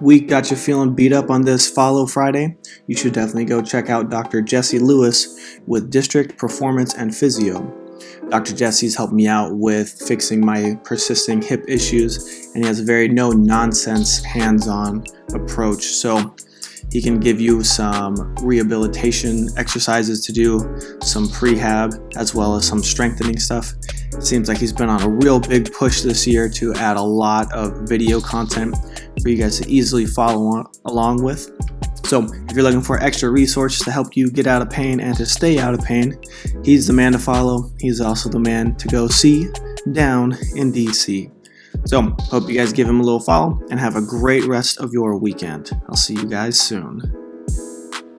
week got you feeling beat up on this Follow Friday, you should definitely go check out Dr. Jesse Lewis with District Performance and Physio. Dr. Jesse's helped me out with fixing my persisting hip issues, and he has a very no nonsense, hands on approach. So he can give you some rehabilitation exercises to do, some prehab, as well as some strengthening stuff. Seems like he's been on a real big push this year to add a lot of video content for you guys to easily follow along with. So if you're looking for extra resources to help you get out of pain and to stay out of pain, he's the man to follow. He's also the man to go see down in DC. So hope you guys give him a little follow and have a great rest of your weekend. I'll see you guys soon.